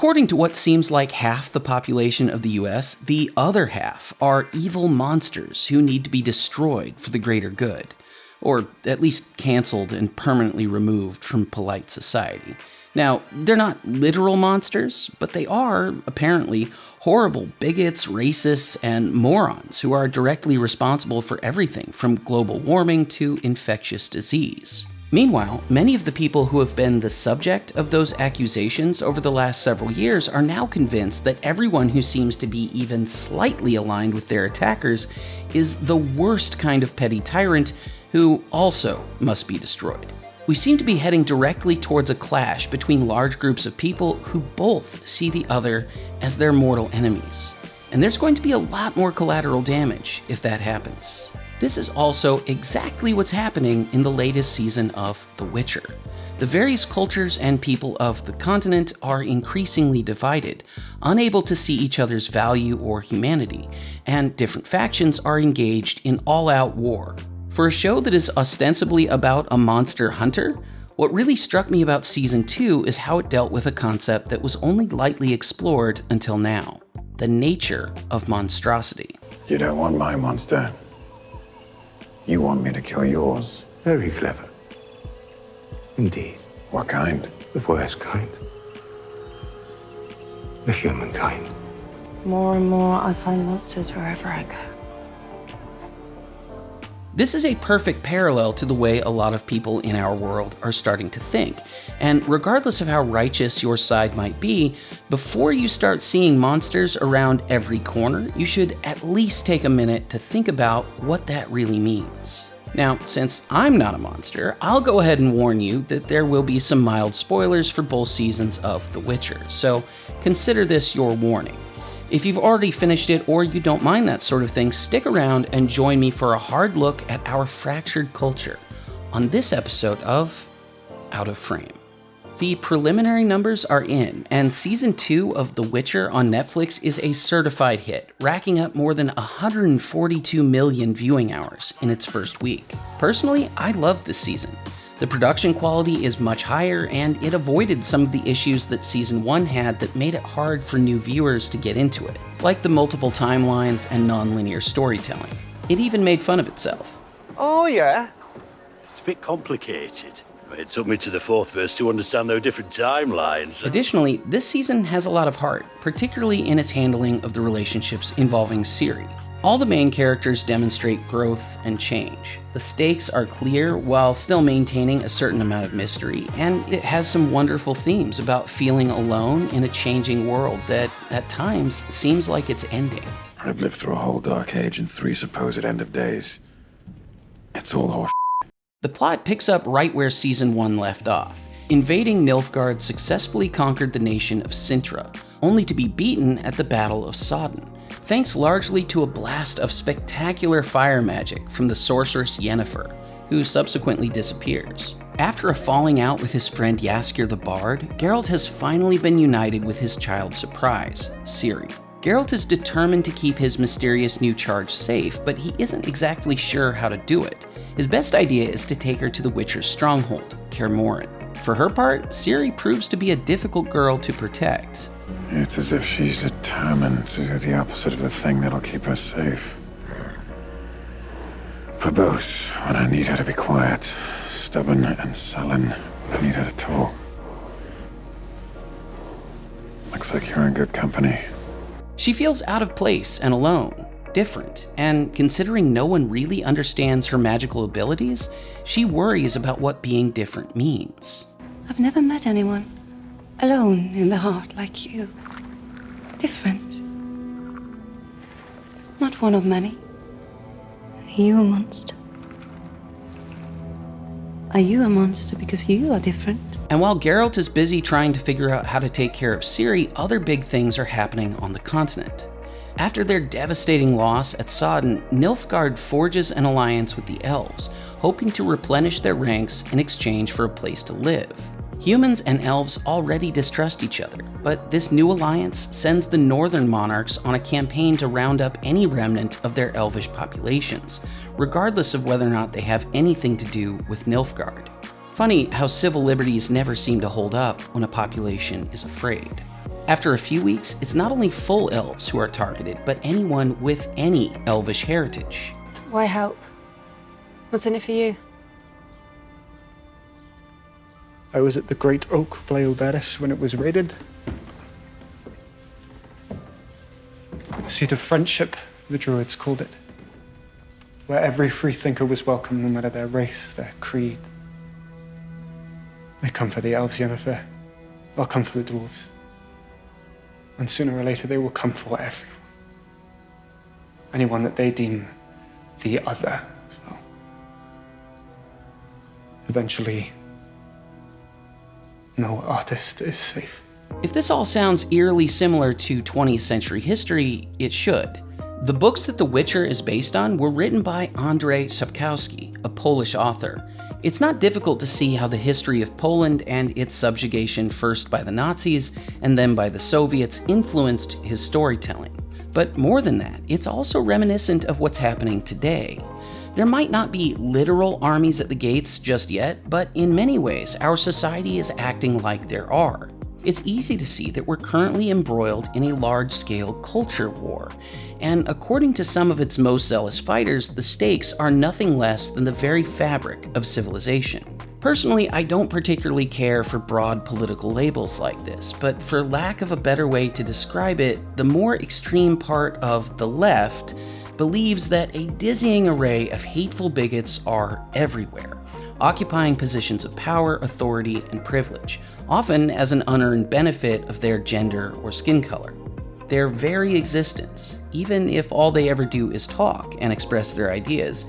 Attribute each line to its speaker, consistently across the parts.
Speaker 1: According to what seems like half the population of the US, the other half are evil monsters who need to be destroyed for the greater good, or at least canceled and permanently removed from polite society. Now, they're not literal monsters, but they are, apparently, horrible bigots, racists, and morons who are directly responsible for everything from global warming to infectious disease. Meanwhile, many of the people who have been the subject of those accusations over the last several years are now convinced that everyone who seems to be even slightly aligned with their attackers is the worst kind of petty tyrant who also must be destroyed we seem to be heading directly towards a clash between large groups of people who both see the other as their mortal enemies. And there's going to be a lot more collateral damage if that happens. This is also exactly what's happening in the latest season of The Witcher. The various cultures and people of the continent are increasingly divided, unable to see each other's value or humanity, and different factions are engaged in all out war for a show that is ostensibly about a monster hunter, what really struck me about season 2 is how it dealt with a concept that was only lightly explored until now the nature of monstrosity.
Speaker 2: You don't want my monster. You want me to kill yours.
Speaker 3: Very clever. Indeed.
Speaker 2: What kind?
Speaker 3: The worst kind. The humankind.
Speaker 4: More and more, I find monsters wherever I go.
Speaker 1: This is a perfect parallel to the way a lot of people in our world are starting to think. And regardless of how righteous your side might be, before you start seeing monsters around every corner, you should at least take a minute to think about what that really means. Now, since I'm not a monster, I'll go ahead and warn you that there will be some mild spoilers for both seasons of The Witcher, so consider this your warning. If you've already finished it or you don't mind that sort of thing, stick around and join me for a hard look at our fractured culture on this episode of Out of Frame. The preliminary numbers are in, and season 2 of The Witcher on Netflix is a certified hit, racking up more than 142 million viewing hours in its first week. Personally, I loved this season. The production quality is much higher, and it avoided some of the issues that Season 1 had that made it hard for new viewers to get into it, like the multiple timelines and non-linear storytelling. It even made fun of itself.
Speaker 5: Oh, yeah?
Speaker 6: It's a bit complicated. It took me to the fourth verse to understand those different timelines.
Speaker 1: Additionally, this season has a lot of heart, particularly in its handling of the relationships involving Ciri. All the main characters demonstrate growth and change. The stakes are clear while still maintaining a certain amount of mystery, and it has some wonderful themes about feeling alone in a changing world that, at times, seems like it's ending.
Speaker 2: I've lived through a whole dark age and three supposed end of days. It's all horse.
Speaker 1: The plot picks up right where season 1 left off. Invading Nilfgaard successfully conquered the nation of Cintra, only to be beaten at the Battle of Sodden thanks largely to a blast of spectacular fire magic from the sorceress Yennefer, who subsequently disappears. After a falling out with his friend Jaskier the Bard, Geralt has finally been united with his child surprise, Ciri. Geralt is determined to keep his mysterious new charge safe, but he isn't exactly sure how to do it. His best idea is to take her to the Witcher's stronghold, Kaer For her part, Ciri proves to be a difficult girl to protect.
Speaker 2: It's as if she's determined to do the opposite of the thing that'll keep us safe. Verbose, when I need her to be quiet. Stubborn and sullen, I need her to talk. Looks like you're in good company.
Speaker 1: She feels out of place and alone, different, and considering no one really understands her magical abilities, she worries about what being different means.
Speaker 4: I've never met anyone alone in the heart like you. Different. Not one of many. Are you a monster? Are you a monster because you are different?
Speaker 1: And while Geralt is busy trying to figure out how to take care of Ciri, other big things are happening on the continent. After their devastating loss at Sodden, Nilfgaard forges an alliance with the elves, hoping to replenish their ranks in exchange for a place to live. Humans and elves already distrust each other, but this new alliance sends the northern monarchs on a campaign to round up any remnant of their elvish populations, regardless of whether or not they have anything to do with Nilfgaard. Funny how civil liberties never seem to hold up when a population is afraid. After a few weeks, it's not only full elves who are targeted, but anyone with any elvish heritage.
Speaker 4: Why help? What's in it for you?
Speaker 5: I was at the Great Oak Bleobheris when it was raided. Seat of friendship, the Druids called it. Where every freethinker was welcome, no matter their race, their creed. They come for the elves, Yennefer. They'll come for the dwarves. And sooner or later, they will come for everyone. Anyone that they deem the other. So, eventually, no artist is safe.
Speaker 1: If this all sounds eerily similar to 20th century history, it should. The books that The Witcher is based on were written by Andrzej Sapkowski, a Polish author. It's not difficult to see how the history of Poland and its subjugation first by the Nazis and then by the Soviets influenced his storytelling. But more than that, it's also reminiscent of what's happening today. There might not be literal armies at the gates just yet, but in many ways, our society is acting like there are. It's easy to see that we're currently embroiled in a large scale culture war, and according to some of its most zealous fighters, the stakes are nothing less than the very fabric of civilization. Personally, I don't particularly care for broad political labels like this, but for lack of a better way to describe it, the more extreme part of the left believes that a dizzying array of hateful bigots are everywhere, occupying positions of power, authority, and privilege, often as an unearned benefit of their gender or skin color. Their very existence, even if all they ever do is talk and express their ideas,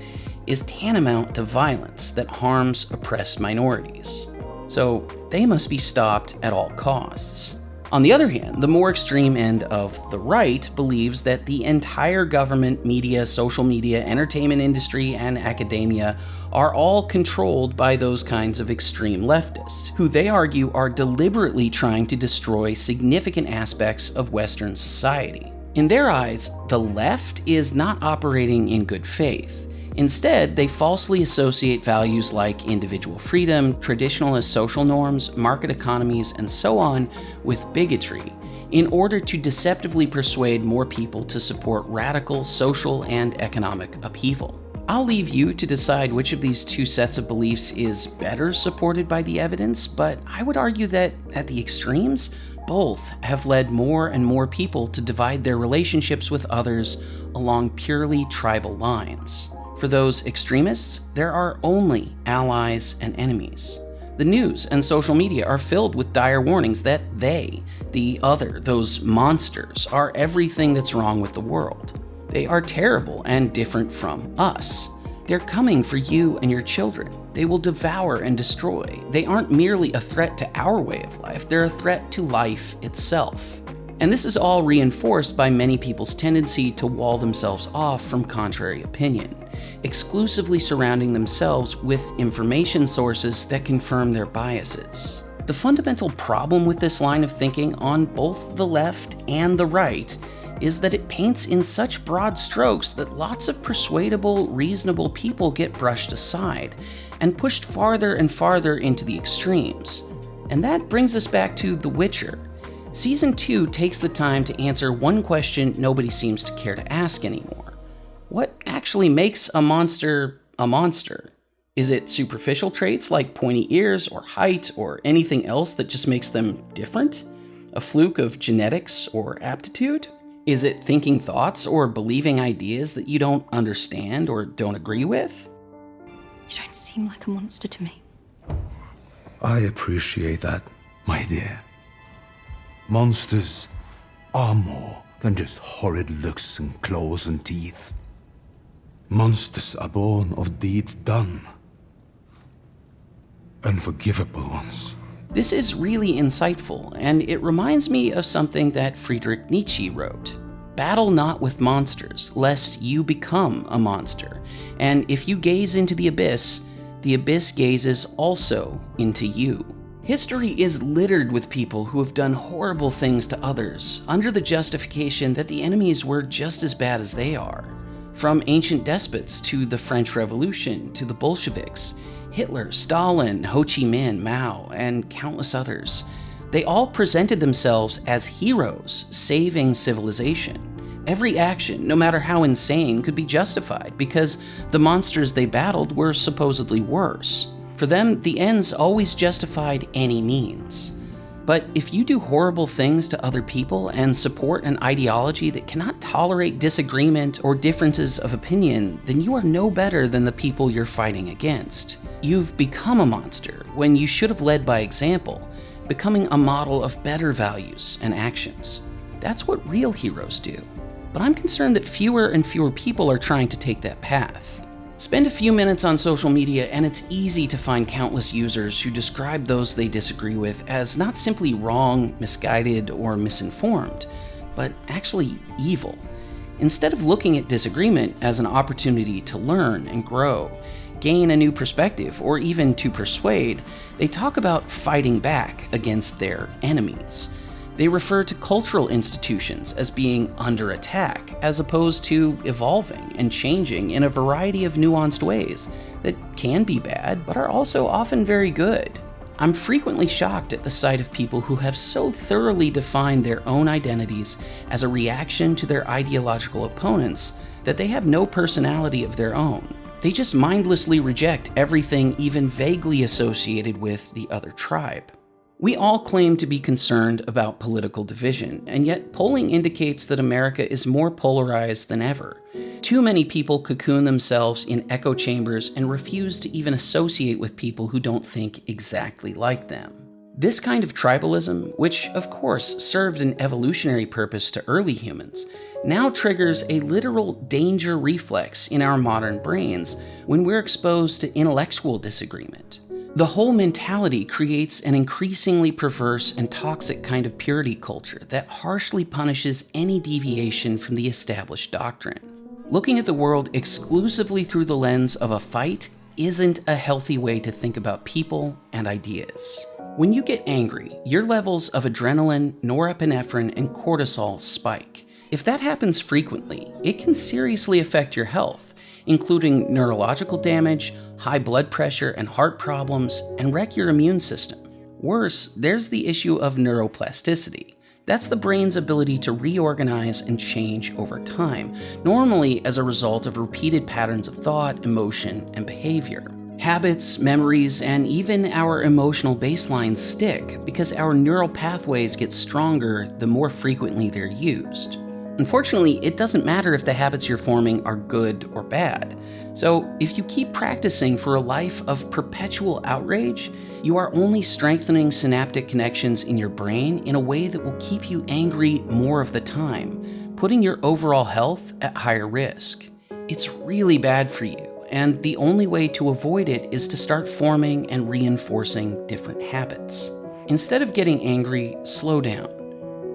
Speaker 1: is tantamount to violence that harms oppressed minorities. So they must be stopped at all costs. On the other hand, the more extreme end of the right believes that the entire government, media, social media, entertainment industry, and academia are all controlled by those kinds of extreme leftists, who they argue are deliberately trying to destroy significant aspects of Western society. In their eyes, the left is not operating in good faith. Instead, they falsely associate values like individual freedom, traditionalist social norms, market economies, and so on with bigotry in order to deceptively persuade more people to support radical social and economic upheaval. I'll leave you to decide which of these two sets of beliefs is better supported by the evidence, but I would argue that at the extremes, both have led more and more people to divide their relationships with others along purely tribal lines. For those extremists, there are only allies and enemies. The news and social media are filled with dire warnings that they, the other, those monsters, are everything that's wrong with the world. They are terrible and different from us. They're coming for you and your children. They will devour and destroy. They aren't merely a threat to our way of life, they're a threat to life itself. And this is all reinforced by many people's tendency to wall themselves off from contrary opinion, exclusively surrounding themselves with information sources that confirm their biases. The fundamental problem with this line of thinking on both the left and the right is that it paints in such broad strokes that lots of persuadable, reasonable people get brushed aside and pushed farther and farther into the extremes. And that brings us back to The Witcher, Season 2 takes the time to answer one question nobody seems to care to ask anymore. What actually makes a monster a monster? Is it superficial traits like pointy ears or height or anything else that just makes them different? A fluke of genetics or aptitude? Is it thinking thoughts or believing ideas that you don't understand or don't agree with?
Speaker 4: You don't seem like a monster to me.
Speaker 3: I appreciate that, my dear. Monsters are more than just horrid looks and claws and teeth. Monsters are born of deeds done. Unforgivable ones.
Speaker 1: This is really insightful, and it reminds me of something that Friedrich Nietzsche wrote. Battle not with monsters, lest you become a monster. And if you gaze into the abyss, the abyss gazes also into you. History is littered with people who have done horrible things to others under the justification that the enemies were just as bad as they are. From ancient despots to the French Revolution to the Bolsheviks, Hitler, Stalin, Ho Chi Minh, Mao, and countless others. They all presented themselves as heroes saving civilization. Every action, no matter how insane, could be justified because the monsters they battled were supposedly worse. For them, the ends always justified any means. But if you do horrible things to other people and support an ideology that cannot tolerate disagreement or differences of opinion, then you are no better than the people you're fighting against. You've become a monster when you should have led by example, becoming a model of better values and actions. That's what real heroes do. But I'm concerned that fewer and fewer people are trying to take that path. Spend a few minutes on social media, and it's easy to find countless users who describe those they disagree with as not simply wrong, misguided, or misinformed, but actually evil. Instead of looking at disagreement as an opportunity to learn and grow, gain a new perspective, or even to persuade, they talk about fighting back against their enemies. They refer to cultural institutions as being under attack, as opposed to evolving and changing in a variety of nuanced ways that can be bad, but are also often very good. I'm frequently shocked at the sight of people who have so thoroughly defined their own identities as a reaction to their ideological opponents that they have no personality of their own. They just mindlessly reject everything even vaguely associated with the other tribe. We all claim to be concerned about political division, and yet polling indicates that America is more polarized than ever. Too many people cocoon themselves in echo chambers and refuse to even associate with people who don't think exactly like them. This kind of tribalism, which of course served an evolutionary purpose to early humans, now triggers a literal danger reflex in our modern brains when we're exposed to intellectual disagreement. The whole mentality creates an increasingly perverse and toxic kind of purity culture that harshly punishes any deviation from the established doctrine. Looking at the world exclusively through the lens of a fight isn't a healthy way to think about people and ideas. When you get angry, your levels of adrenaline, norepinephrine, and cortisol spike. If that happens frequently, it can seriously affect your health, including neurological damage, high blood pressure and heart problems, and wreck your immune system. Worse, there's the issue of neuroplasticity. That's the brain's ability to reorganize and change over time, normally as a result of repeated patterns of thought, emotion, and behavior. Habits, memories, and even our emotional baselines stick because our neural pathways get stronger the more frequently they're used. Unfortunately, it doesn't matter if the habits you're forming are good or bad. So, if you keep practicing for a life of perpetual outrage, you are only strengthening synaptic connections in your brain in a way that will keep you angry more of the time, putting your overall health at higher risk. It's really bad for you, and the only way to avoid it is to start forming and reinforcing different habits. Instead of getting angry, slow down.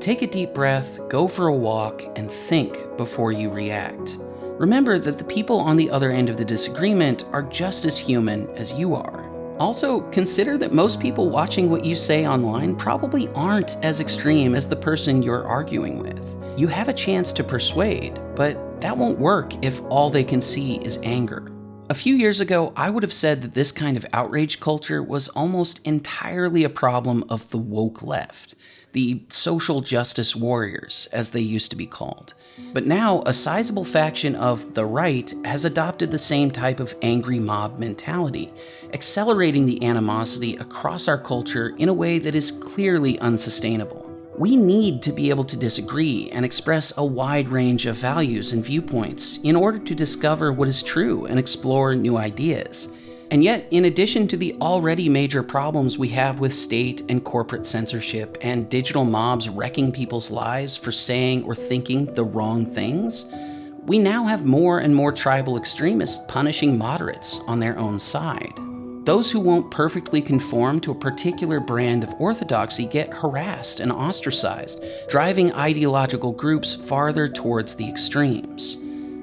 Speaker 1: Take a deep breath, go for a walk, and think before you react. Remember that the people on the other end of the disagreement are just as human as you are. Also, consider that most people watching what you say online probably aren't as extreme as the person you're arguing with. You have a chance to persuade, but that won't work if all they can see is anger. A few years ago, I would have said that this kind of outrage culture was almost entirely a problem of the woke left the social justice warriors, as they used to be called. But now, a sizable faction of the right has adopted the same type of angry mob mentality, accelerating the animosity across our culture in a way that is clearly unsustainable. We need to be able to disagree and express a wide range of values and viewpoints in order to discover what is true and explore new ideas. And yet, in addition to the already major problems we have with state and corporate censorship and digital mobs wrecking people's lives for saying or thinking the wrong things, we now have more and more tribal extremists punishing moderates on their own side. Those who won't perfectly conform to a particular brand of orthodoxy get harassed and ostracized, driving ideological groups farther towards the extremes.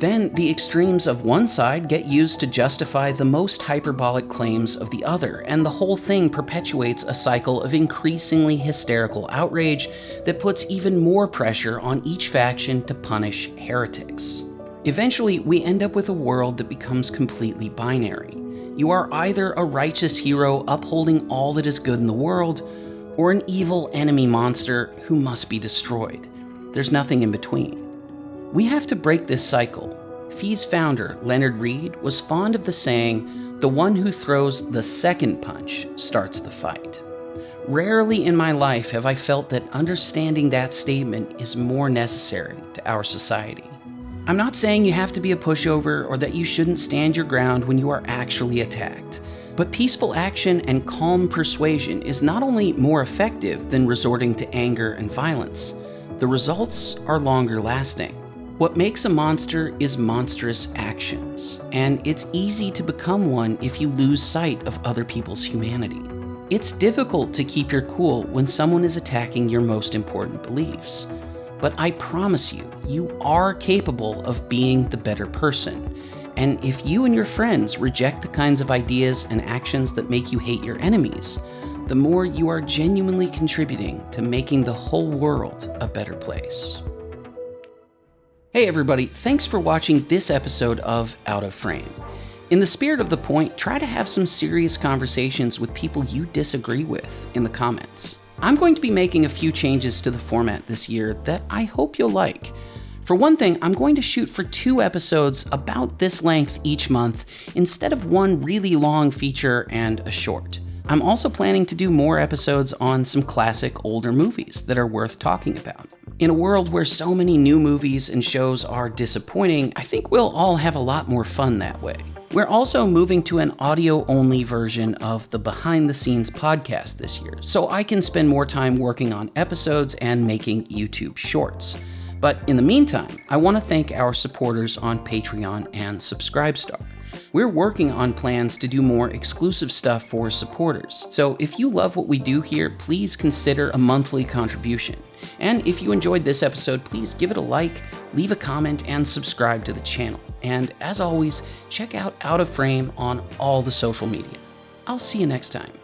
Speaker 1: Then the extremes of one side get used to justify the most hyperbolic claims of the other, and the whole thing perpetuates a cycle of increasingly hysterical outrage that puts even more pressure on each faction to punish heretics. Eventually, we end up with a world that becomes completely binary. You are either a righteous hero upholding all that is good in the world, or an evil enemy monster who must be destroyed. There's nothing in between. We have to break this cycle. FEE's founder, Leonard Read, was fond of the saying, the one who throws the second punch starts the fight. Rarely in my life have I felt that understanding that statement is more necessary to our society. I'm not saying you have to be a pushover or that you shouldn't stand your ground when you are actually attacked. But peaceful action and calm persuasion is not only more effective than resorting to anger and violence, the results are longer lasting. What makes a monster is monstrous actions, and it's easy to become one if you lose sight of other people's humanity. It's difficult to keep your cool when someone is attacking your most important beliefs. But I promise you, you are capable of being the better person. And if you and your friends reject the kinds of ideas and actions that make you hate your enemies, the more you are genuinely contributing to making the whole world a better place. Hey everybody, thanks for watching this episode of Out of Frame. In the spirit of the point, try to have some serious conversations with people you disagree with in the comments. I'm going to be making a few changes to the format this year that I hope you'll like. For one thing, I'm going to shoot for two episodes about this length each month instead of one really long feature and a short. I'm also planning to do more episodes on some classic older movies that are worth talking about. In a world where so many new movies and shows are disappointing, I think we'll all have a lot more fun that way. We're also moving to an audio only version of the behind the scenes podcast this year, so I can spend more time working on episodes and making YouTube shorts. But in the meantime, I want to thank our supporters on Patreon and Subscribestar. We're working on plans to do more exclusive stuff for supporters, so if you love what we do here, please consider a monthly contribution. And if you enjoyed this episode, please give it a like, leave a comment, and subscribe to the channel. And as always, check out Out of Frame on all the social media. I'll see you next time.